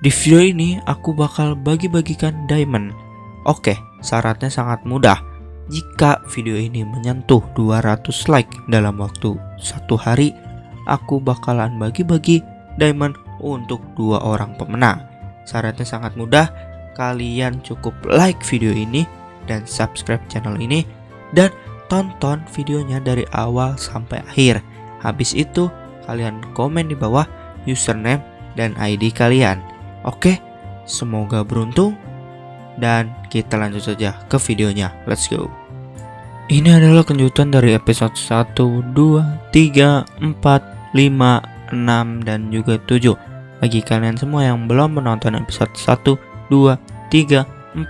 Di video ini aku bakal bagi-bagikan diamond. Oke, syaratnya sangat mudah. Jika video ini menyentuh 200 like dalam waktu satu hari, aku bakalan bagi-bagi diamond untuk dua orang pemenang. Syaratnya sangat mudah, kalian cukup like video ini dan subscribe channel ini dan tonton videonya dari awal sampai akhir. Habis itu, kalian komen di bawah username dan ID kalian. Oke, semoga beruntung dan kita lanjut saja ke videonya. Let's go. Ini adalah kejutan dari episode 1, 2, 3, 4, 5, 6, dan juga 7 Bagi kalian semua yang belum menonton episode 1, 2, 3, 4,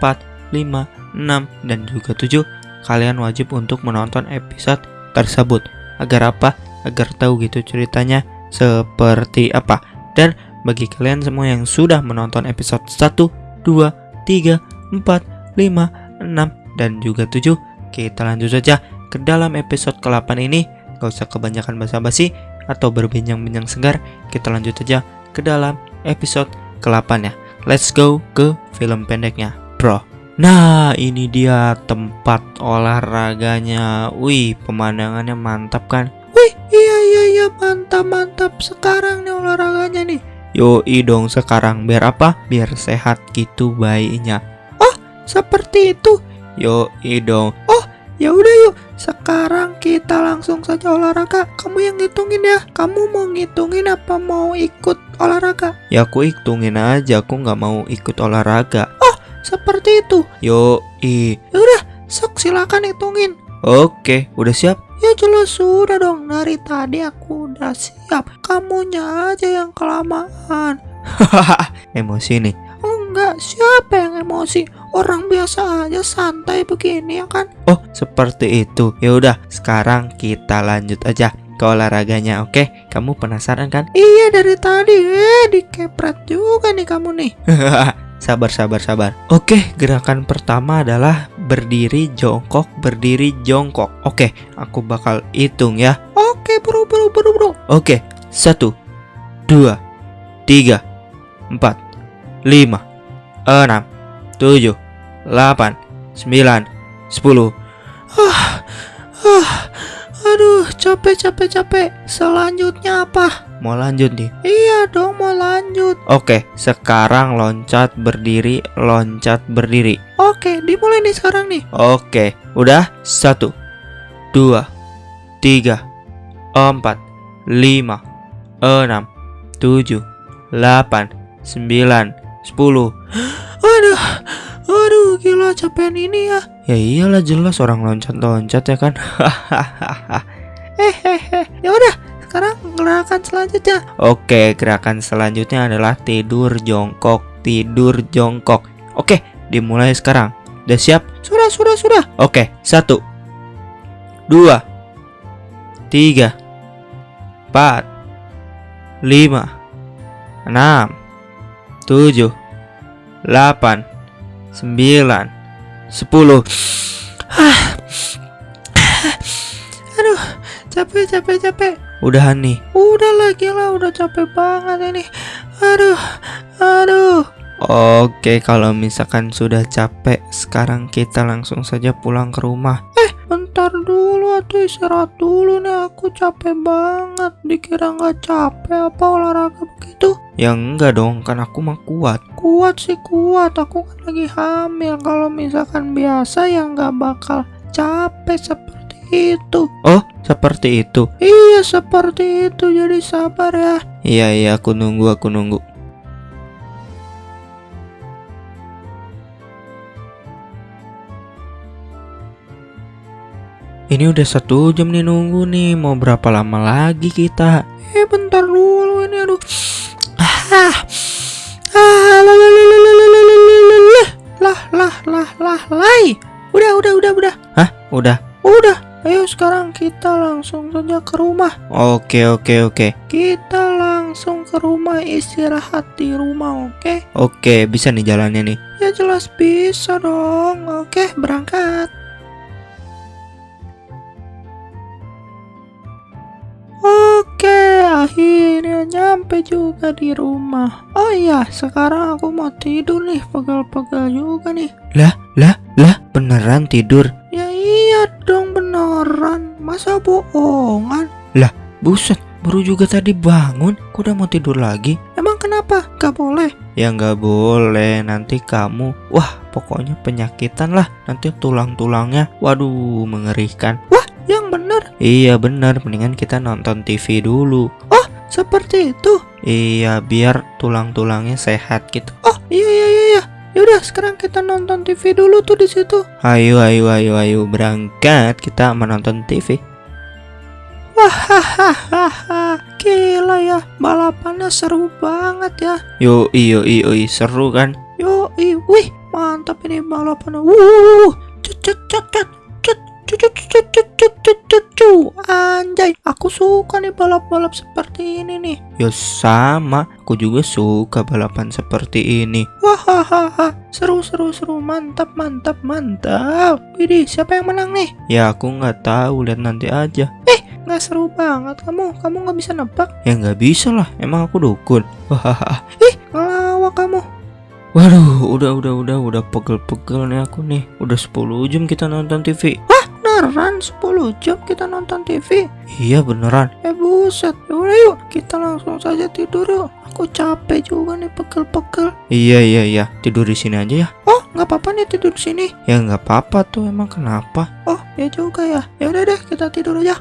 5, 6, dan juga 7 Kalian wajib untuk menonton episode tersebut Agar apa? Agar tahu gitu ceritanya seperti apa Dan bagi kalian semua yang sudah menonton episode 1, 2, 3, 4, 5, 6, dan juga 7 Kita lanjut saja ke dalam episode ke-8 ini. Gak usah kebanyakan basa-basi atau berbincang-bincang segar Kita lanjut saja ke dalam episode ke-8 ya. Let's go ke film pendeknya bro. Nah ini dia tempat olahraganya. Wih pemandangannya mantap kan? Wih iya iya iya mantap mantap. Sekarang nih olahraganya nih Yoi dong sekarang biar apa? Biar sehat gitu bayinya. Oh, seperti itu. Yoi dong. Oh, ya udah yuk. Sekarang kita langsung saja olahraga. Kamu yang ngitungin ya. Kamu mau ngitungin apa mau ikut olahraga? Ya aku hitungin aja. Aku nggak mau ikut olahraga. Oh, seperti itu. Yoi. Ya udah, sok silakan hitungin. Oke, udah siap? Ya jelas sudah dong. Dari tadi aku udah siap. Kamunya aja yang kelamaan. Hahaha emosi nih. Enggak. Siapa yang emosi? Orang biasa aja santai begini ya kan? Oh seperti itu. Ya udah sekarang kita lanjut aja ke olahraganya oke? Kamu penasaran kan? Iya dari tadi. Eh dikepret juga nih kamu nih Sabar sabar sabar. Oke gerakan pertama adalah berdiri jongkok berdiri jongkok. Oke aku bakal hitung ya. Oke bro bro bro bro Oke satu dua tiga empat lima enam tujuh delapan sembilan sepuluh. Ah ah aduh capek capek capek. Selanjutnya apa? Mau lanjut nih? Iya dong mau lanjut. Oke sekarang loncat berdiri loncat berdiri. Oke dimulai nih sekarang nih. Oke udah? Satu Dua Tiga Empat Lima Enam Tujuh Delapan Sembilan Sepuluh. Aduh Aduh gila capek ini ya Ya iyalah jelas orang loncat-loncat ya kan Hehehe Ya udah sekarang gerakan selanjutnya. Oke, gerakan selanjutnya adalah tidur jongkok, tidur jongkok. Oke, dimulai sekarang. Udah siap? Sudah, sudah, sudah. Oke, satu, dua, tiga, empat, lima, enam, tujuh, delapan, sembilan, sepuluh. Aduh, capek, capek, capek. Udahan nih. Udah lagi lah, udah capek banget ini. Aduh, aduh. Oke, kalau misalkan sudah capek, sekarang kita langsung saja pulang ke rumah. Eh, bentar dulu atau istirahat dulu nih. Aku capek banget. Dikira nggak capek apa olahraga begitu? Ya enggak dong, kan aku mah kuat. Kuat sih kuat. Aku kan lagi hamil. Kalau misalkan biasa ya nggak bakal capek seperti itu. Oh, seperti itu. Iya, seperti itu. Jadi sabar ya. Iya, iya, aku nunggu, aku nunggu. Ini udah satu jam nih nunggu nih. Mau berapa lama lagi kita? Eh, bentar dulu ini aduh. Ah. Ah, lah lah lah lah lah lah lah lah lah lah lah. Udah, udah, udah, udah. Hah? Udah. Udah. Ayo sekarang kita langsung saja ke rumah. Oke oke oke. Kita langsung ke rumah istirahat di rumah, oke? Oke, bisa nih jalannya nih. Ya jelas bisa dong. Oke, berangkat. Akhirnya nyampe juga di rumah. Oh iya, sekarang aku mau tidur nih, pegel-pegel juga nih. Lah, lah, lah, beneran tidur? Ya iya dong beneran. Masa bohongan? Lah, buset, baru juga tadi bangun, kok udah mau tidur lagi? Emang kenapa? Gak boleh? Ya nggak boleh, nanti kamu, wah pokoknya penyakitan lah. Nanti tulang-tulangnya, waduh mengerikan. Wah, yang bener? Iya bener, mendingan kita nonton TV dulu. Oh, seperti itu? Iya, biar tulang-tulangnya sehat gitu. Oh, iya iya iya. iya. Yaudah, sekarang kita nonton TV dulu tuh di situ. Ayo, ayo, ayo, ayo, berangkat. Kita menonton TV. Wah, gila ya, balapannya seru banget ya. Yo, iyo, iyo, seru kan? Yo, wih, mantap ini balapannya. Wuh, cut, cut, cut, cut, Anjay, aku suka nih balap-balap seperti ini nih. Yo sama, aku juga suka balapan seperti ini. Wah, seru, seru, seru, mantap, mantap, mantap. Widih, siapa yang menang nih? Ya aku nggak tahu, lihat nanti aja. Eh, nggak seru banget kamu kamu nggak bisa nebak ya nggak bisa lah emang aku dukun wah ih ngelawak kamu waduh udah udah udah udah pegel-pegel nih aku nih udah 10 jam kita nonton TV wah beneran 10 jam kita nonton TV iya beneran. Eh buset. Yaudah yuk. Kita langsung saja tidur yuk. Aku capek juga nih pegel-pegel. Iya iya iya. Tidur di sini aja ya. Oh nggak apa-apa nih tidur di sini? Ya nggak apa-apa tuh. Emang kenapa? Oh ya juga ya. Ya udah deh kita tidur aja.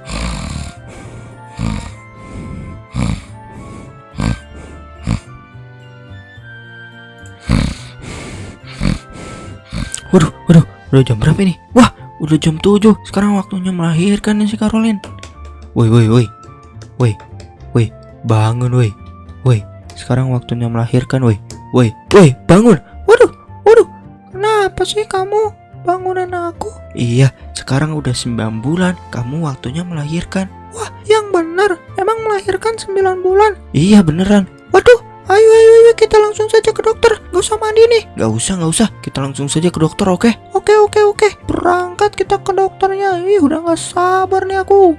Waduh, waduh, udah jam berapa ini? Wah, udah jam 7. Sekarang waktunya melahirkan nih si Caroline. Woi, woi, woi. Woi, woi, bangun woi. Woi, sekarang waktunya melahirkan woi. Woi, woi, bangun. Waduh, waduh. Kenapa sih kamu bangunin aku? Iya, sekarang udah 9 bulan. Kamu waktunya melahirkan. Wah, yang benar. Emang melahirkan 9 bulan? Iya, beneran. Waduh, Ayo, ayo, ayo, kita langsung saja ke dokter. Gak usah mandi nih. Gak usah, gak usah. Kita langsung saja ke dokter, oke? Okay? Oke, oke, oke. Berangkat kita ke dokternya. Ih, udah gak sabar nih aku.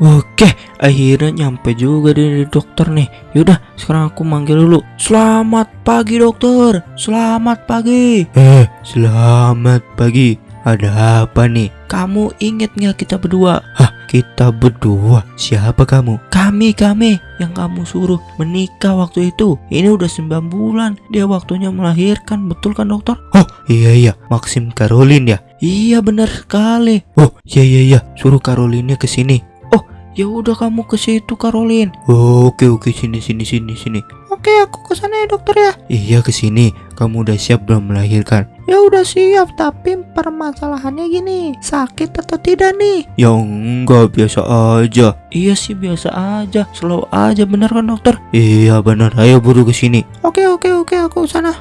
Oke, akhirnya nyampe juga di dokter nih. Yaudah, sekarang aku manggil dulu. Selamat pagi dokter. Selamat pagi. Eh, selamat pagi. Ada apa nih? Kamu inget nggak kita berdua? Hah, kita berdua? Siapa kamu? Kami, kami yang kamu suruh menikah waktu itu. Ini udah 9 bulan. Dia waktunya melahirkan, betul kan dokter? Oh, iya iya, Maxim Caroline ya? Iya benar sekali. Oh, iya iya iya, suruh Caroline ke sini. Oh, ya udah kamu ke situ Caroline. Oh, oke oke sini sini sini sini. Oke, aku ke sana ya dokter ya. Iya ke sini. Kamu udah siap belum melahirkan? Ya udah siap, tapi permasalahannya gini, sakit atau tidak nih? Ya enggak, biasa aja. Iya sih biasa aja, slow aja bener kan dokter? Iya bener, ayo buru ke sini. Oke oke oke, aku sana.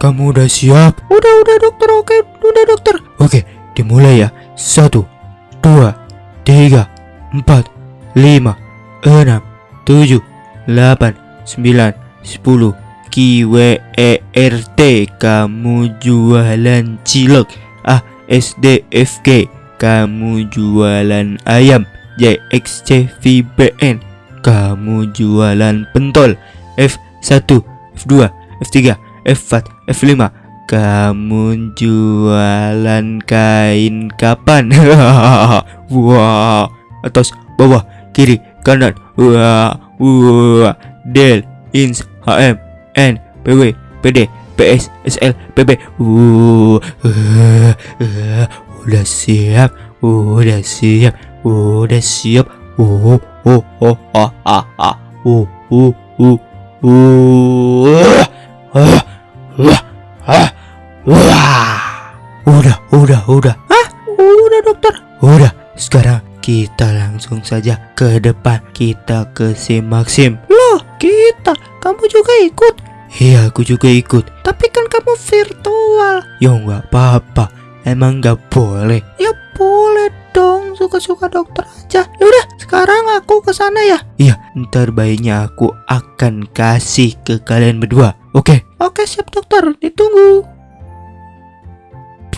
Kamu udah siap? Udah udah dokter, oke, udah dokter. Oke, dimulai ya. Satu, dua, tiga, empat, 5 6 7 8 9 10 KWERT kamu jualan cilok. A S D F G. Kamu jualan ayam. JXCVBN kamu jualan pentol. F1 F2 F3 F4 F5 kamu jualan kain kapan? Wah atas bawah kiri kanan. Wah wah del ins hm n pw pd ps sl pb uh, uh, uh, udah siap udah siap udah siap. Oh oh ah ah ah uh uh uh uh ah wah ah udah udah udah ah udah dokter. Udah sekarang kita langsung saja ke depan. Kita ke si Maxim Loh kita Kamu juga ikut? Iya aku juga ikut. Tapi kan kamu virtual. Ya nggak apa-apa. Emang nggak boleh. Ya boleh dong. Suka-suka dokter aja. Yaudah sekarang aku ke sana ya. Iya ntar bayinya aku akan kasih ke kalian berdua. Oke? Oke siap dokter. Ditunggu.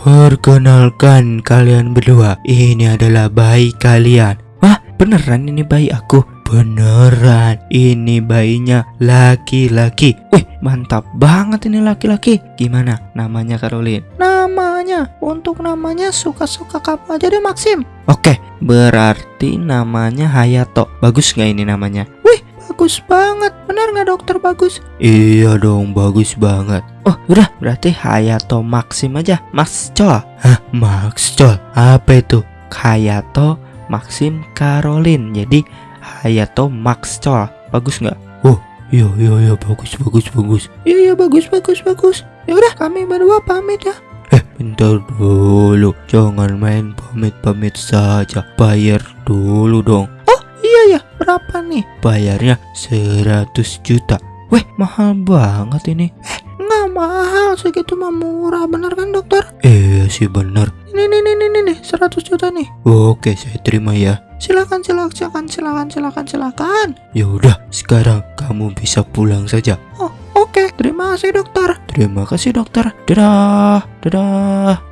Perkenalkan kalian berdua, ini adalah bayi kalian. Wah, beneran ini bayi aku? Beneran, ini bayinya laki-laki. Wih, mantap banget ini laki-laki. Gimana namanya Caroline? Namanya, untuk namanya suka-suka kamu aja deh Maxim. Oke, berarti namanya Hayato. Bagus nggak ini namanya? Wih, bagus banget. Benar nggak dokter bagus? Iya dong, bagus banget. Oh, udah, berarti Hayato Maxim aja. Max Chol. Hah, Max Chol? Apa itu? Hayato Maxim Caroline. Jadi Hayato Max Chol. Bagus nggak? Oh, iya iya iya bagus bagus bagus. Iya iya bagus bagus bagus. Ya udah, kami berdua pamit ya. Eh, bentar dulu. Jangan main pamit-pamit saja. Bayar dulu dong. Oh, iya ya. Berapa nih? Bayarnya 100 juta. Weh, mahal banget ini. Eh, nggak mahal. Segitu mah murah. Bener kan, dokter? Iya sih bener. Ini, nih, nih, nih. 100 juta nih. Oke, saya terima ya. Silakan, silakan, silakan, silakan, silakan, silakan. Ya udah, sekarang kamu bisa pulang saja. Oh, oke. Terima kasih, dokter. Terima kasih, dokter. Dadah, dadah.